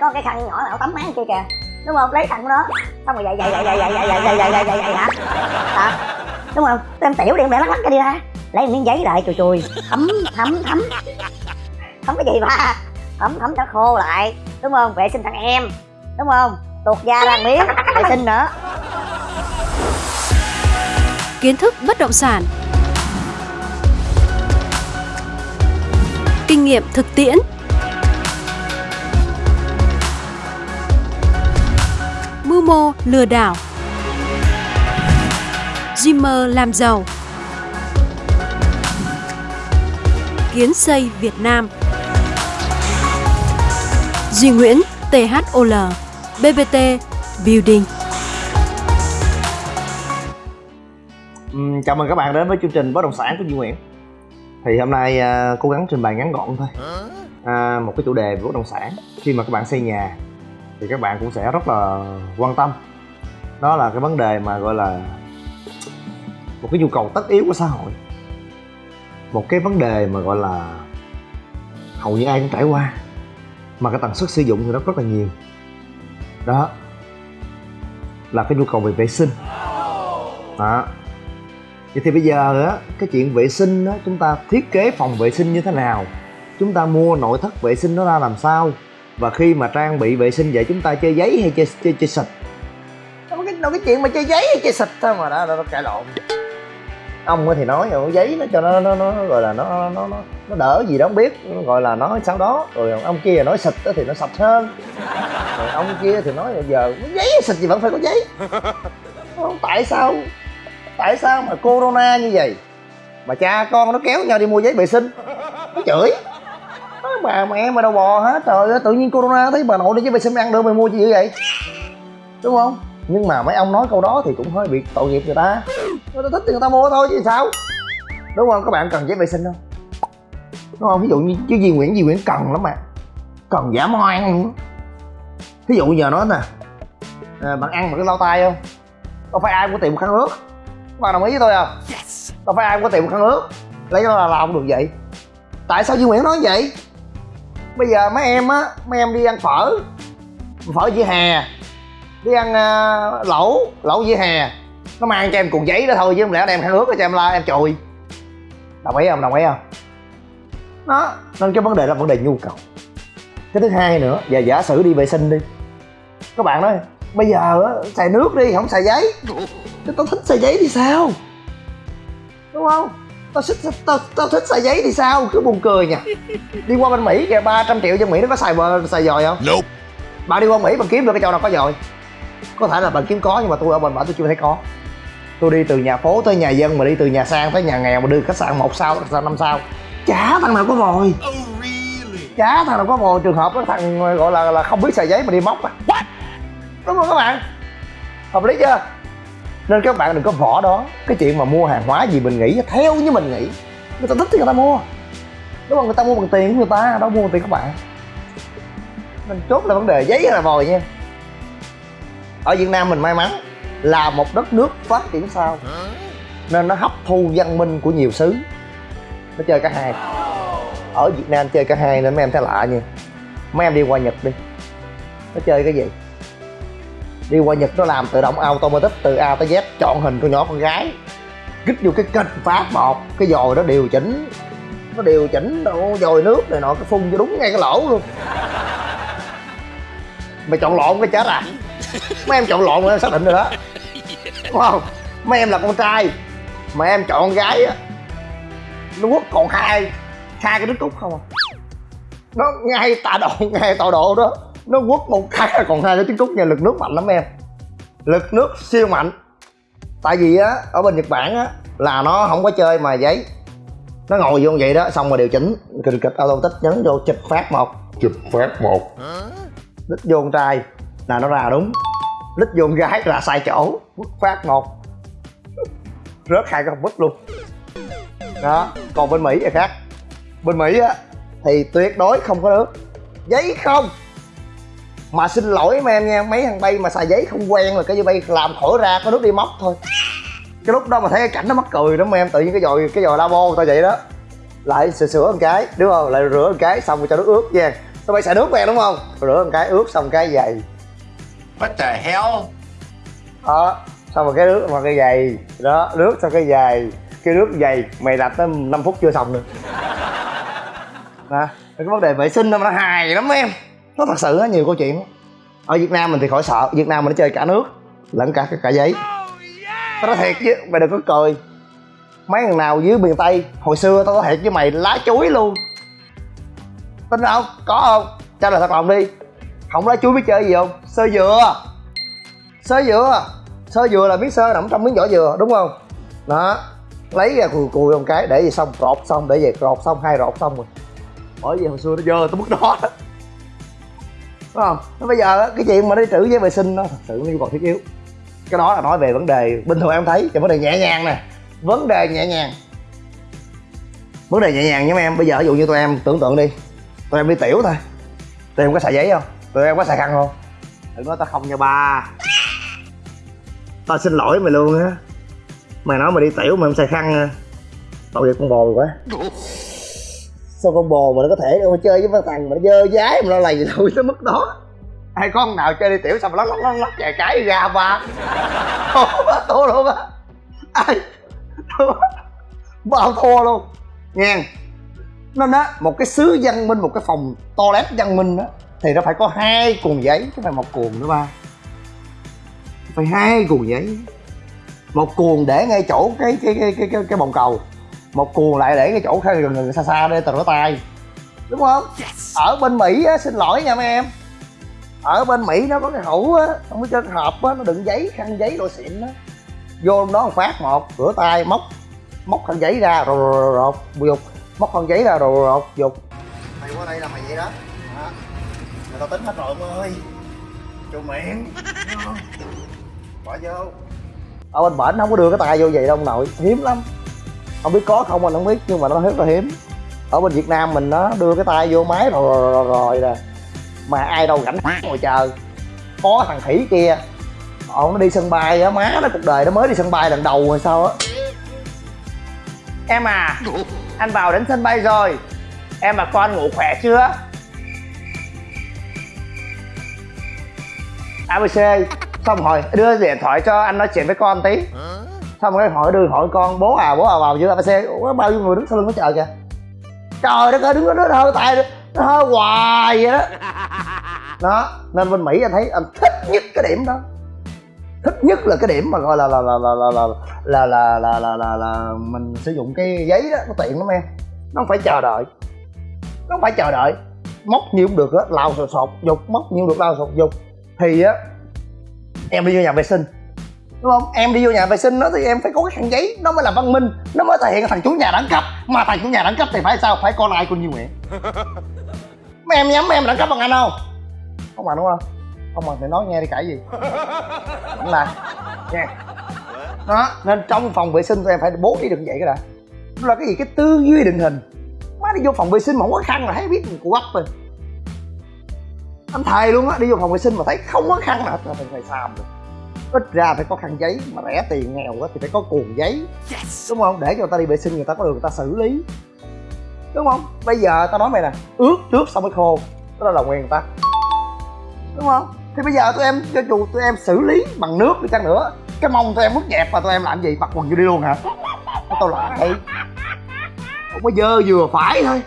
có cái khăn nhỏ nào tắm mát kia kìa đúng không lấy khăn của nó xong rồi vậy vậy vậy vậy vậy vậy vậy vậy vậy dậy dậy hả hả đúng không em tiểu đi em bẻ lắc lắc cái đi ra lấy miếng giấy lại chùi chùi thấm thấm thấm thấm cái gì ba thấm thấm cho khô lại đúng không vệ sinh thằng em đúng không tuột da ra miếng vệ sinh nữa kiến thức bất động sản kinh nghiệm thực tiễn mô lừa đảo. Dreamer làm giàu. Kiến xây Việt Nam. Duy Nguyễn THOL BBT Building. Ừm, chào mừng các bạn đến với chương trình bất động sản của Duy Nguyễn. Thì hôm nay à, cố gắng trình bày ngắn gọn thôi. À, một cái chủ đề về bất động sản. Khi mà các bạn xây nhà thì các bạn cũng sẽ rất là quan tâm. Đó là cái vấn đề mà gọi là một cái nhu cầu tất yếu của xã hội. Một cái vấn đề mà gọi là hầu như ai cũng trải qua, mà cái tần suất sử dụng thì nó rất là nhiều. Đó là cái nhu cầu về vệ sinh. Đó. Vậy thì bây giờ á, cái chuyện vệ sinh á, chúng ta thiết kế phòng vệ sinh như thế nào? Chúng ta mua nội thất vệ sinh nó ra làm sao? Và khi mà trang bị vệ sinh vậy chúng ta chơi giấy hay chơi chơi, chơi xịt đâu có cái đâu cái chuyện mà chơi giấy hay chơi xịt thôi mà đã nó cãi lộn. Ông thì nói rồi giấy nó cho nó nó, nó gọi là nó nó nó nó đỡ gì đó không biết. Nó gọi là nói sau đó. Rồi ông kia nói xịt á thì nó sạch hơn. Rồi ông kia thì nói giờ giấy xịt gì vẫn phải có giấy. Không, tại sao? Tại sao mà corona như vậy? Mà cha con nó kéo nhau đi mua giấy vệ sinh. Nó chửi bà mẹ mà đâu bò hết. Trời ơi tự nhiên corona thấy bà nội đi giấy vệ sinh ăn được mày mua gì vậy? Đúng không? Nhưng mà mấy ông nói câu đó thì cũng hơi bị tội nghiệp người ta. Người ta thích thì người ta mua thôi chứ sao? Đúng không? Các bạn cần giấy vệ sinh không? Đúng không? Ví dụ như chứ Duy Nguyễn Duy Nguyễn cần lắm mà. Cần giả moan luôn. Ví dụ giờ nói nè à, bạn ăn bằng cái lau tay không? Đâu phải ai cũng có tiền một khăn ướt. Các bạn đồng ý với tôi không? Đâu phải ai cũng có tiền một khăn ướt. Lấy nó là làm được vậy. Tại sao Duy Nguyễn nói vậy bây giờ mấy em á mấy em đi ăn phở. Phở dĩa hè đi ăn uh, lẩu lẩu dĩa hè nó mang cho em cuộn giấy đó thôi chứ không lẽ đem khăn ướt cho em la em chùi. Đồng ý không? Đồng ý không? Nó nên cái vấn đề là vấn đề nhu cầu. Cái thứ hai nữa giờ giả sử đi vệ sinh đi. Các bạn nói bây giờ á xài nước đi không xài giấy. Tao thích xài giấy thì sao? Đúng không? Tao thích tao, tao thích xài giấy thì sao? Cứ buồn cười nha đi qua bên mỹ kìa 300 triệu dân mỹ nó có xài xài dòi không? Nope. bạn đi qua mỹ bạn kiếm được cái chỗ nào có dòi? Có thể là bạn kiếm có nhưng mà tôi ở bên bển tôi chưa thấy có. Tôi đi từ nhà phố tới nhà dân mà đi từ nhà sang tới nhà nghèo mà đưa khách sạn một sao khách sạn năm sao. Chả thằng nào có vòi. Oh, really? chả thằng nào có vòi. Trường hợp đó thằng gọi là là không biết xài giấy mà đi móc à. Đúng không các bạn? Hợp lý chưa nên các bạn đừng có vỏ đó. Cái chuyện mà mua hàng hóa gì mình nghĩ, theo như mình nghĩ, người ta thích thì người ta mua. Đúng không? Người ta mua bằng tiền của người ta, đâu mua bằng tiền các bạn. Nên chốt là vấn đề giấy hay là vòi nha. Ở việt nam mình may mắn là một đất nước phát triển sau nên nó hấp thu văn minh của nhiều xứ. Nó chơi cả hai. Ở việt nam chơi cả hai nên mấy em thấy lạ nha. Mấy em đi qua nhật đi. Nó chơi cái gì? Đi qua nhật nó làm tự động automatic từ a tới z, chọn hình con nhỏ con gái. Kích vô cái kênh phát một cái dồi đó điều chỉnh. Nó điều chỉnh độ dồi nước này nọ, cái phun cho đúng ngay cái lỗ luôn. Mày chọn lộn cái chết à? Mấy em chọn lộn rồi em xác định rồi đó. Đúng không? Mấy em là con trai, mà em chọn con gái á nó quốc còn hai hai cái đứa cúc không à? Nó ngay tạ độ, ngay tọa độ đó nó quất một cái là còn hai cái trứng cút nha lực nước mạnh lắm em. Lực nước siêu mạnh. Tại vì á ở bên nhật bản á là nó không có chơi mà giấy. Nó ngồi vô vậy đó xong rồi điều chỉnh. Kịch kịch auto tích nhấn vô chụp phát một. Chụp phát một. Đích vô con trai là nó ra đúng. Đích vô con gái là sai chỗ. Quất phát một. Rớt hai cái bút luôn. Đó còn bên mỹ thì khác. Bên mỹ á thì tuyệt đối không có nước. Giấy không mà xin lỗi mấy em nha mấy thằng bay mà xài giấy không quen là cái như bay làm khỏi ra có nước đi móc thôi. Cái lúc đó mà thấy cái cảnh nó mắc cười đó mấy em tự nhiên cái dòi cái dòi labo người ta vậy đó. Lại sửa sửa một cái đúng không? Lại rửa một cái xong rồi cho nước ướt nha. Tụi bay xài nước quen đúng không? Rửa một cái ướt xong cái giày. What the hell? đó xong rồi cái nước mà cái giày. Đó nước xong cái giày. Cái nước giày. Mày đặt tới 5 phút chưa xong nữa. Đó cái vấn đề vệ sinh nó hài lắm em nó thật sự á, nhiều câu chuyện ở việt nam mình thì khỏi sợ, việt nam mình nó chơi cả nước, lẫn cả cả giấy. Tao nói thiệt chứ, mày đừng có cười. Mấy thằng nào dưới miền tây, hồi xưa tao nói thiệt với mày, lá chuối luôn. Tin không? Có không? Trả lời thật lòng đi. Không lá chuối biết chơi gì không? Sơ dừa. Sơ dừa. Sơ dừa là miếng sơ nằm trong miếng vỏ dừa, đúng không? Đó. Lấy ra cùi cùi một cái, để về xong, rột xong, để về rột xong, hai rột xong rồi. Bởi vì hồi xưa nó dơ tới mức đó đúng không? Nó bây giờ cái chuyện mà đi trữ giấy vệ sinh nó thật sự nó yêu cầu thiết yếu. Cái đó là nói về vấn đề bình thường em thấy thì vấn đề nhẹ nhàng nè. Vấn đề nhẹ nhàng. Vấn đề nhẹ nhàng nha em, bây giờ ví dụ như tụi em tưởng tượng đi. Tụi em đi tiểu thôi. Tụi em có xài giấy không? Tụi em có xài khăn không? Đừng nói tao không nha ba. Tao xin lỗi mày luôn á. Mày nói mày đi tiểu mà em xài khăn à tội nghiệp con bồ quá sao con bồ mà nó có thể đâu chơi với mấy thằng mà nó dơ dái mà nó lầy lội tới mức đó. Ai con nào chơi đi tiểu xong mà lắc lắc lắc lắc vài cái ra ba. Thua luôn á ai? Thua bao thua luôn. Nghe. Nên á một cái xứ văn minh một cái phòng toilet văn minh á thì nó phải có hai cuồng giấy chứ phải một cuồng nữa ba. Phải hai cuồng giấy. Một cuồng để ngay chỗ cái cái cái cái cái, cái bồn cầu một cuồng lại để cái chỗ khai gần gần xa xa để tao rửa tay đúng không? Ở bên mỹ á xin lỗi nha mấy em. Ở bên mỹ nó có cái hũ á không có cái hộp á nó đựng giấy khăn giấy đồ xịn á. Vô đó một phát một rửa tay móc móc khăn giấy ra rồi rồi rồi rột dục. Móc khăn giấy ra rồi rồi rột dục. Mày qua đây là mày vậy đó. Đó. Người ta tính hết rồi ông ơi. Chu miệng. Bỏ vô. Ở bên bển không có đưa cái tay vô vậy đâu ông nội hiếm lắm không biết có không anh không biết nhưng mà nó rất là hiếm. Ở bên việt nam mình nó đưa cái tay vô máy rồi rồi rồi, rồi nè. Mà ai đâu rảnh ngồi chờ. Có thằng khỉ kia. Ông nó đi sân bay á má nó cuộc đời nó mới đi sân bay lần đầu rồi sao á. Em à anh vào đến sân bay rồi. Em và con ngủ khỏe chưa? Abc xong rồi đưa điện thoại cho anh nói chuyện với con tí xong rồi hỏi đưa hỏi con bố à bố à vào giữa xe ủa bao nhiêu người đứng sau lưng nó chờ kìa trời đất ơi đứng đó nó hơi tay nó hơi hoài vậy đó đó nên bên mỹ anh thấy anh thích nhất cái điểm đó thích nhất là cái điểm mà gọi là là là là là là là là là là là, là mình sử dụng cái giấy đó nó tiện lắm em nó không phải chờ đợi nó không phải chờ đợi móc nhiều cũng được á lao sột sột dục móc nhiều được lao sột dục thì á em đi vô nhà vệ sinh đúng không? Em đi vô nhà vệ sinh đó thì em phải có cái khăn giấy nó mới là văn minh nó mới thể hiện thằng chủ nhà đẳng cấp. Mà thằng chủ nhà đẳng cấp thì phải sao? Phải con ai con như nguyện mấy em nhắm em đẳng cấp bằng anh không? Không bằng đúng không? Không bằng thì nói nghe đi cãi gì. Vẫn là nha đó nên trong phòng vệ sinh tụi em phải bố trí được như vậy cái đã. Nó là cái gì? Cái tư duy định hình. Má đi vô phòng vệ sinh mà không có khăn là thấy biết mình của rồi. Anh thầy luôn á đi vô phòng vệ sinh mà thấy không có khăn nào là thầy xàm được ít ra phải có khăn giấy mà rẻ tiền nghèo quá thì phải có cuồng giấy. Đúng không? Để cho người ta đi vệ sinh người ta có được người ta xử lý. Đúng không? Bây giờ tao nói mày nè ướt trước xong mới khô đó là nguyên tắc đúng không? Thì bây giờ tụi em cho dù tụi em xử lý bằng nước đi chăng nữa cái mông tụi em ướt nhẹp mà tụi em làm gì? Mặc quần vô đi luôn hả? Tao lại. Không có dơ vừa phải thôi.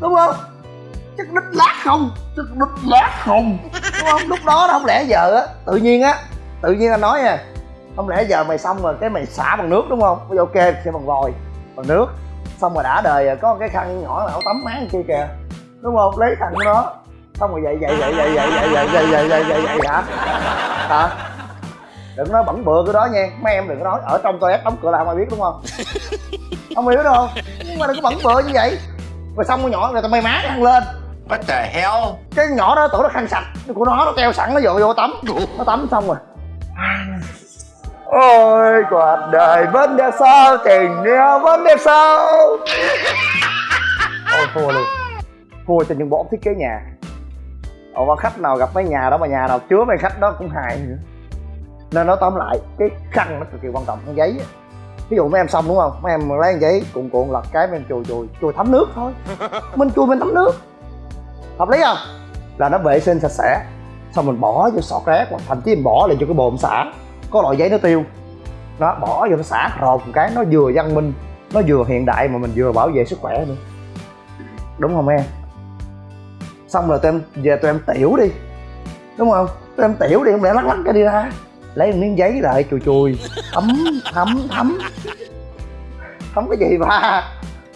Đúng không? Chắc đít lát không? Chắc đít lát không đúng không lúc đó đó không lẽ giờ á tự nhiên á tự nhiên anh nói nha không lẽ giờ mày xong rồi cái mày xả bằng nước đúng không bây giờ ok sẽ bằng vòi bằng nước xong rồi đã đời rồi có cái khăn nhỏ nào tắm máng kia kìa đúng không lấy khăn của nó xong rồi vậy vậy vậy vậy vậy vậy vậy vậy vậy vậy vậy vậy hả hả đừng nói bẩn bựa cái đó nha mấy em đừng có nói ở trong toilet đóng cửa là không ai biết đúng không không hiểu đâu nhưng mà đừng có bẩn bựa như vậy rồi xong con nhỏ rồi tao may má ăn lên What the hell? cái nhỏ đó tưởng nó khăn sạch. Của nó nó treo sẵn nó vô vô tắm. Nó tắm xong rồi. Ôi cuộc đời vẫn đẹp sao? Tình yêu vẫn đẹp sao? Ôi thua luôn. Thua cho những bọn thiết kế nhà. Ồ mà khách nào gặp mấy nhà đó mà nhà nào chứa mấy khách đó cũng hài nữa. Nên nói tóm lại cái khăn nó cực kỳ quan trọng con giấy Ví dụ mấy em xong đúng không? Mấy em lấy giấy cuộn cuộn lật cái mấy em chùi chùi Chùi thấm nước thôi. Mình chùi mình thấm nước hợp lý không? Là nó vệ sinh sạch sẽ, xong mình bỏ vô sọt rác, hoặc thậm chí mình bỏ lại cho cái bồn xả. Có loại giấy nó tiêu. Nó bỏ vô nó xả rột một cái, nó vừa văn minh, nó vừa hiện đại mà mình vừa bảo vệ sức khỏe nữa. Đúng không em? Xong rồi tụi em về tụi em tiểu đi. Đúng không? Tụi em tiểu đi không lẽ lắc lắc cái đi ra. Lấy một miếng giấy lại, chùi chùi. Thấm thấm thấm. Thấm cái gì ba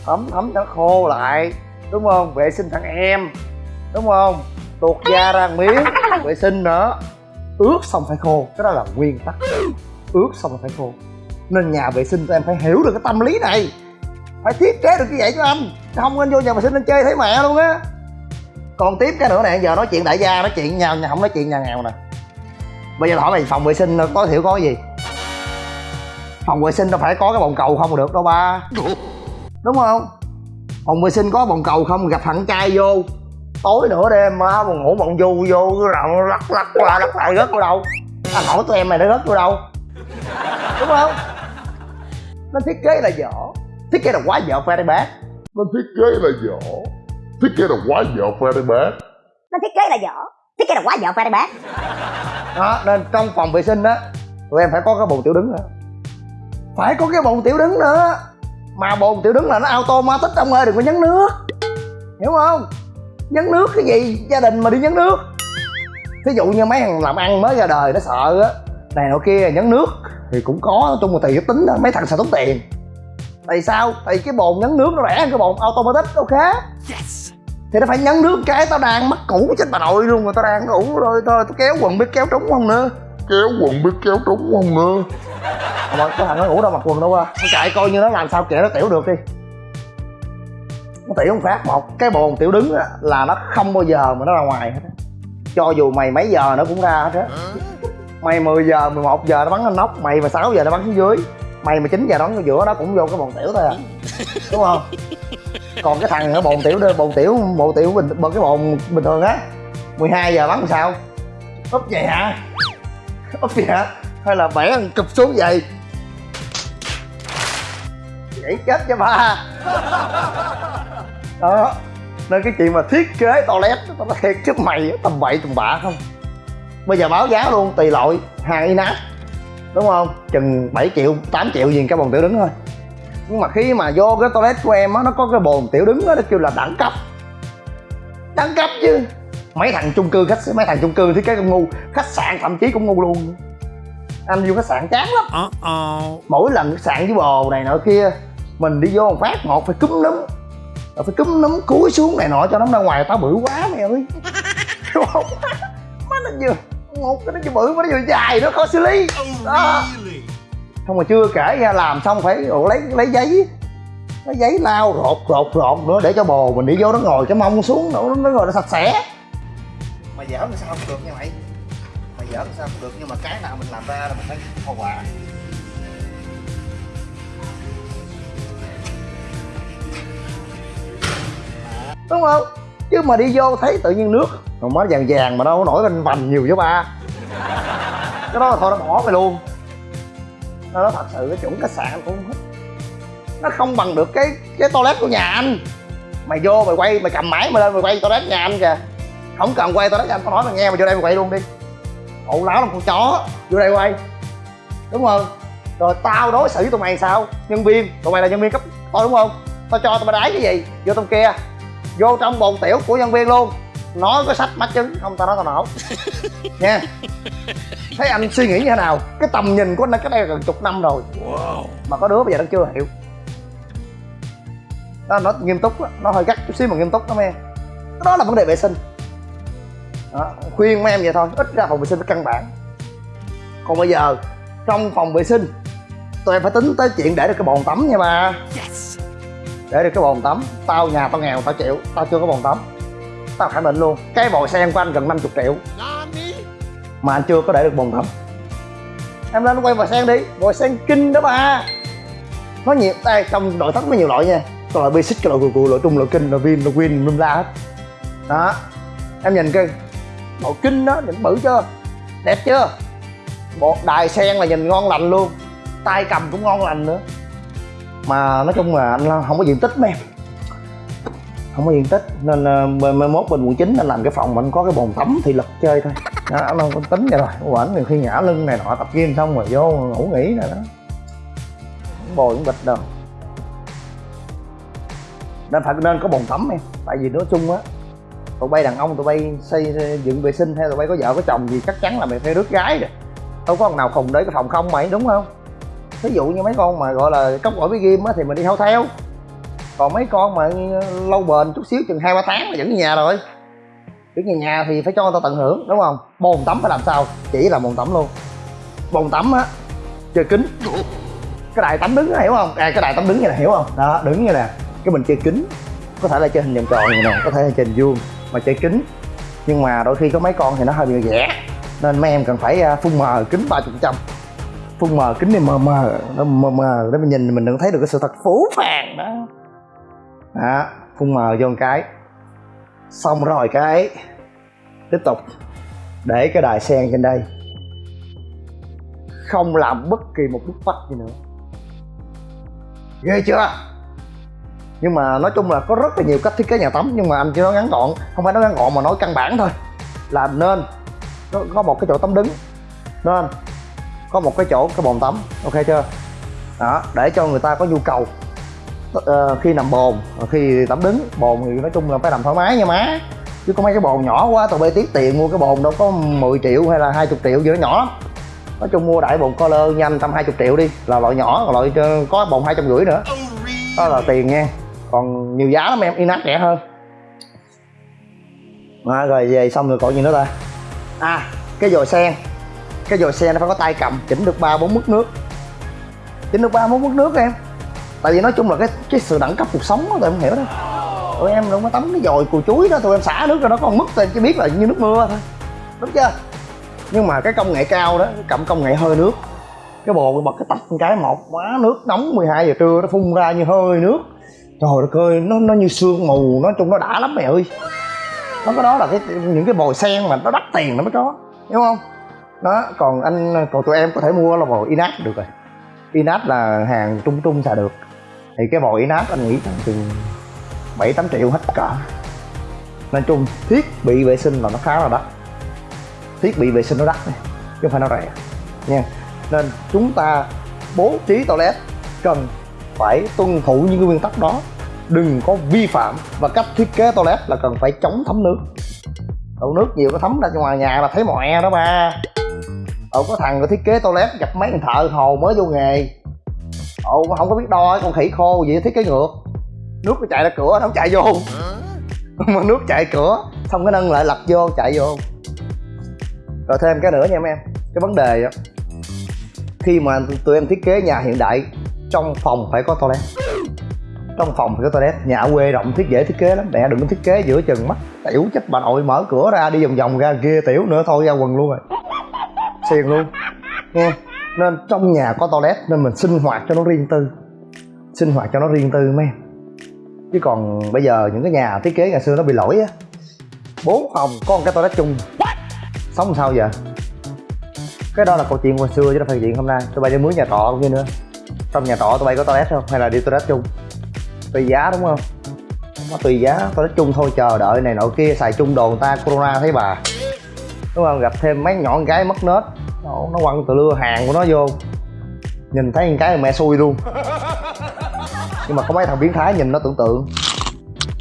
thấm thấm cho nó khô lại. Đúng không? Vệ sinh thằng em đúng không? Tuột da ra miếng, vệ sinh nữa ướt xong phải khô, cái đó là nguyên tắc. Ướt xong phải khô. Nên nhà vệ sinh tụi em phải hiểu được cái tâm lý này. Phải thiết kế được như vậy cho anh. Không anh vô nhà vệ sinh anh chơi thấy mẹ luôn á. Còn tiếp cái nữa nè, giờ nói chuyện đại gia, nói chuyện nhau nhà không nói chuyện nhà nghèo nè. Bây giờ hỏi mày, phòng vệ sinh có thiểu có cái gì? Phòng vệ sinh đâu phải có cái bồn cầu không được đâu ba. Đúng không? Phòng vệ sinh có bồn cầu không, gặp thằng trai vô tối nửa đêm má mà ngủ bồng du vô cái rộng lắc lắc qua lắc lại rớt vào đâu. Anh hỏi tụi em mày nó rớt vào đâu? Đúng không? Nó thiết kế là dở. Thiết kế là quá dở phải đây bác nó thiết kế là dở. Thiết kế là quá dở phải đây bác nó thiết kế là dở. Thiết kế là quá dở phải đây bác đó nên trong phòng vệ sinh á tụi em phải có cái bồn tiểu đứng nữa phải có cái bồn tiểu đứng nữa. Mà bồn tiểu đứng là nó automatic ông ơi đừng có nhấn nước. Hiểu không nhấn nước cái gì? Gia đình mà đi nhấn nước. Thí dụ như mấy thằng làm ăn mới ra đời nó sợ á này nọ kia nhấn nước thì cũng có nói chung là tùy cái tính đó mấy thằng sợ tốn tiền. Tại sao? Tại cái bồn nhấn nước nó rẻ hơn cái bồn automatic ok? Thì nó phải nhấn nước cái tao đang mắc cũ chết bà nội luôn rồi tao đang ngủ rồi thôi tao kéo quần biết kéo trúng không nữa. Kéo quần biết kéo trúng không nữa. Mà cái thằng nó ngủ đâu mặc quần đâu qua nó chạy coi như nó làm sao kệ nó tiểu được đi nó tiểu một phát một cái bồn tiểu đứng á, là nó không bao giờ mà nó ra ngoài hết á. cho dù mày mấy giờ nó cũng ra hết á. Mày 10 giờ 11 giờ nó bắn lên nóc mày mà 6 giờ nó bắn xuống dưới mày mà 9 giờ nó bắn giữa nó cũng vô cái bồn tiểu thôi à. Đúng không? Còn cái thằng ở bồn tiểu đó bồn tiểu bồn tiểu bình bồn cái bồn bình thường á 12 giờ bắn làm sao? Úp vậy hả? Úp vậy hả? Hay là bẻ thằng cụp xuống vậy? Vậy chết cho ba đó. Nên cái chuyện mà thiết kế toilet tao nói thiệt chứ mày tầm bậy tầm bạ không. Bây giờ báo giá luôn tùy loại hàng inat đúng không? Chừng 7 triệu 8 triệu gì cái bồn tiểu đứng thôi. Nhưng mà khi mà vô cái toilet của em á nó có cái bồn tiểu đứng á nó kêu là đẳng cấp. Đẳng cấp chứ. Mấy thằng chung cư khách mấy thằng chung cư thiết kế cũng ngu khách sạn thậm chí cũng ngu luôn. Anh vô khách sạn chán lắm. Mỗi lần khách sạn với bồ này nọ kia mình đi vô một phát một phải cúm núm rồi phải cúm núm cúi xuống này nọ cho nó ra ngoài tao bự quá mày ơi. Không má nó vừa một cái nó vừa bự mà nó vừa dài nó khó xử lý. Đó. không mà chưa kể ra làm xong phải lấy lấy giấy lấy giấy lau rột rột rột nữa để cho bồ mình đi vô nó ngồi cái mông xuống nữa nó ngồi nó sạch sẽ. Mày dở làm sao không được nha mày? Mày dở làm sao không được nhưng mà cái nào mình làm ra là mình phải hậu quả đúng không? Chứ mà đi vô thấy tự nhiên nước. Còn mới vàng vàng mà đâu có nổi lên vành nhiều với ba. Cái đó là thôi nó bỏ mày luôn. Nó nói thật sự cái chuẩn khách sạn cũng hết nó không bằng được cái cái toilet của nhà anh. Mày vô mày quay, mày cầm máy mày lên mày quay toilet nhà anh kìa. Không cần quay toilet nhà anh, tao nói mày nghe mày vô đây mày quay luôn đi. Ẩu láo làm con chó, vô đây quay. Đúng không? Rồi tao đối xử với tụi mày sao? Nhân viên, tụi mày là nhân viên cấp thôi đúng không? Tao cho tụi mày đái cái gì? Vô trong kia vô trong bồn tiểu của nhân viên luôn. Nói có sách mắt chứng không tao nói tao nổ. Nha. Thấy anh suy nghĩ như thế nào? Cái tầm nhìn của anh cách đây gần chục năm rồi. Mà có đứa bây giờ nó chưa hiểu. Đó nó nghiêm túc á, nó hơi gắt chút xíu mà nghiêm túc lắm em. Đó là vấn đề vệ sinh. Đó, khuyên mấy em vậy thôi. Ít ra phòng vệ sinh nó căn bản. Còn bây giờ trong phòng vệ sinh tụi em phải tính tới chuyện để được cái bồn tắm nha ba để được cái bồn tắm. Tao nhà tao nghèo, tao chịu. Tao chưa có bồn tắm. Tao khẳng định luôn. Cái bồi sen của anh gần 50 triệu. Mà anh chưa có để được bồn tắm. Em lên quay bồi sen đi. Bồi sen kinh đó ba. Nó nhiều, đây, trong nội thất nó nhiều loại nha. Có loại basic, cái loại cù cù loại trung, loại kinh, loại vin, loại win lum la hết. Đó. Em nhìn cái bộ kinh đó, nhìn bự chưa? Đẹp chưa? Bộ đài sen là nhìn ngon lành luôn. Tay cầm cũng ngon lành nữa mà nói chung là anh không có diện tích mấy em. Không có diện tích nên ờ, mai mốt bên quận chín anh làm cái phòng mình có cái bồn tắm thì lực chơi thôi. Đó anh không có tính vậy rồi. Quẩn nhiều khi ngã lưng này nọ tập gym xong rồi vô ngủ nghỉ rồi đó. Bồi cũng bịch đâu nên phải nên có bồn tắm em tại vì nói chung á tụi bay đàn ông tụi bay xây, dựng vệ sinh hay tụi bay có vợ có chồng gì chắc chắn là mày phải rước gái rồi. Đâu có con nào khùng để cái phòng không mày đúng không? Ví dụ như mấy con mà gọi là cốc gỏi với ghim á thì mình đi theo theo còn mấy con mà lâu bền chút xíu chừng hai ba tháng là vẫn ở nhà rồi. Vẫn nhà nhà thì phải cho người ta tận hưởng đúng không? Bồn tắm phải làm sao? Chỉ là bồn tắm luôn. Bồn tắm á chơi kính. Cái đài tắm đứng hiểu không? À, cái đài tắm đứng như này hiểu không? Đó đứng như nè. Cái mình chơi kính. Có thể là chơi hình vòng tròn như này có thể là chơi hình vuông mà chơi kính. Nhưng mà đôi khi có mấy con thì nó hơi bị rẻ nên mấy em cần phải à, phun mờ kính ba chục trăm phun mờ, kính này mờ mờ. Nó mờ mờ, để mình nhìn mình đừng thấy được cái sự thật phủ phàng đó. Đó phun mờ vô một cái. Xong rồi cái, tiếp tục. Để cái đài sen trên đây. Không làm bất kỳ một bức vách gì nữa. Ghê chưa? Nhưng mà nói chung là có rất là nhiều cách thiết kế nhà tắm, nhưng mà anh chỉ nói ngắn gọn. Không phải nói ngắn gọn mà nói căn bản thôi. Là nên có một cái chỗ tắm đứng. Nên có một cái chỗ cái bồn tắm ok chưa? Đó để cho người ta có nhu cầu Ờ, khi nằm bồn ờ, khi tắm đứng. Bồn thì nói chung là phải nằm thoải mái nha má. Chứ có mấy cái bồn nhỏ quá tụi bay tiếc tiền mua cái bồn đâu có 10 triệu hay là 20 triệu gì đó nhỏ lắm. Nói chung mua đại bồn color nhanh tầm hai chục triệu đi là loại nhỏ loại ờ, có bồn hai trăm rưỡi nữa. Đó là tiền nha. Còn nhiều giá lắm em inox rẻ hơn. À, rồi về xong rồi còn gì nữa ta? À cái dồi sen cái dồi xe nó phải có tay cầm, chỉnh được ba, bốn mức nước. Chỉnh được ba, bốn mức nước em. Tại vì nói chung là cái cái sự đẳng cấp cuộc sống đó tụi em hiểu đó tụi em đâu có tắm cái dồi cùi chuối đó, tụi em xả nước ra nó còn mức tụi em chỉ biết là như nước mưa thôi. Đúng chưa? Nhưng mà cái công nghệ cao đó cầm công nghệ hơi nước. Cái bồn bật cái tập một cái một, quá nước nóng 12 giờ trưa nó phun ra như hơi nước. Trời đất ơi, nó nó như sương mù, nói chung nó đã lắm mẹ ơi. Nó có đó là cái, những cái bồi sen mà nó đắt tiền nó mới có, hiểu không? Đó, còn anh, còn tụi em có thể mua là bồi inox được rồi. Inox là hàng trung trung xài được. Thì cái bồi inox anh nghĩ tầm chừng bảy tám triệu hết cả. Nói chung, thiết bị vệ sinh là nó khá là đắt. Thiết bị vệ sinh nó đắt này, chứ không phải nó rẻ. Nha. Nên chúng ta bố trí toilet cần phải tuân thủ những cái nguyên tắc đó. Đừng có vi phạm và cách thiết kế toilet là cần phải chống thấm nước. Đổ nước nhiều nó thấm ra ngoài nhà là thấy mòe đó ba ờ có thằng thiết kế toilet gặp mấy thằng thợ hồ mới vô nghề. Ồ không có biết đo con khỉ khô gì thiết kế ngược. Nước nó chạy ra cửa nó không chạy vô. Mà nước chạy cửa xong cái nâng lại lật vô chạy vô. Rồi thêm cái nữa nha em em cái vấn đề đó khi mà tụi em thiết kế nhà hiện đại trong phòng phải có toilet. Trong phòng phải có toilet. Nhà ở quê rộng thiết dễ thiết kế lắm. Mẹ đừng có thiết kế giữa chừng mắt. Tiểu chết bà nội mở cửa ra đi vòng vòng ra ghê tiểu nữa thôi ra quần luôn rồi xiền luôn. Nghe nên trong nhà có toilet nên mình sinh hoạt cho nó riêng tư. Sinh hoạt cho nó riêng tư mấy. Em chứ còn bây giờ những cái nhà thiết kế ngày xưa nó bị lỗi á. Bốn phòng có một cái toilet chung. Sống làm sao giờ cái đó là câu chuyện hồi xưa chứ đâu phải chuyện hôm nay. Tụi bay đi mướn nhà trọ cũng như nữa. Trong nhà trọ tụi bay có toilet không? Hay là đi toilet chung? Tùy giá đúng không? Nó tùy giá toilet chung thôi chờ đợi này nọ kia xài chung đồ người ta corona thấy bà đúng không? Gặp thêm mấy nhỏ con gái mất nết. Nó, nó quăng từ lưa hàng của nó vô. Nhìn thấy một cái mẹ xui luôn. Nhưng mà có mấy thằng biến thái nhìn nó tưởng tượng.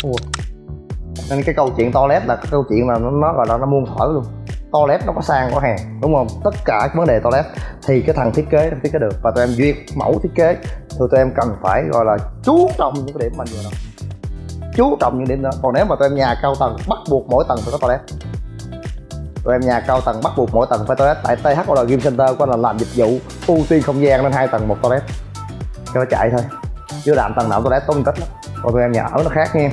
Ủa. nên cái câu chuyện toilet là cái câu chuyện mà nó, nó gọi là nó muôn thở luôn. Toilet nó có sang có hàng đúng không? Tất cả các vấn đề toilet thì cái thằng thiết kế nó thiết kế được. Và tụi em duyệt mẫu thiết kế. Thì tụi em cần phải gọi là chú trọng những cái điểm mình vừa nói chú trọng những điểm đó. Còn nếu mà tụi em nhà cao tầng bắt buộc mỗi tầng phải có toilet tụi em nhà cao tầng bắt buộc mỗi tầng phải toilet. Tại THOL Game Center của anh là làm dịch vụ ưu tiên không gian nên hai tầng một toilet. Cho nó chạy thôi. Chứ làm tầng nào toilet tốn tích lắm. Còn tụi em nhà ở nó khác nha.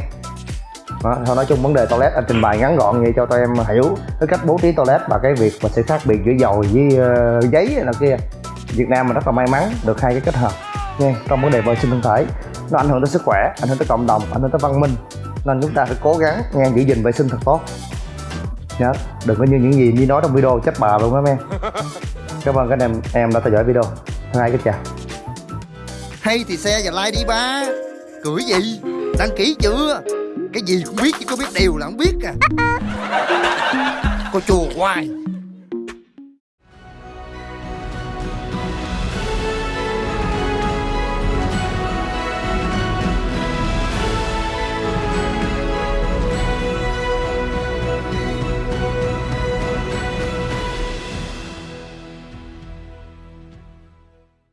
Đó, thôi nói chung vấn đề toilet anh trình bày ngắn gọn vậy cho tụi em hiểu cái cách bố trí toilet và cái việc mà sự khác biệt giữa dầu với uh, giấy này kia. Việt Nam mình rất là may mắn được hai cái kết hợp nha trong vấn đề vệ sinh thân thể. Nó ảnh hưởng tới sức khỏe ảnh hưởng tới cộng đồng ảnh hưởng tới văn minh. Nên chúng ta phải cố gắng nghe giữ gìn vệ sinh thật tốt nhớ đừng có như những gì như nói trong video chết bà luôn đó em cảm ơn các anh em em đã theo dõi video. Thân ái kính chào. Hay thì xe và like đi ba. Cưỡi gì? Đăng ký chưa? Cái gì cũng biết chứ có biết điều là không biết à. Cô chùa hoài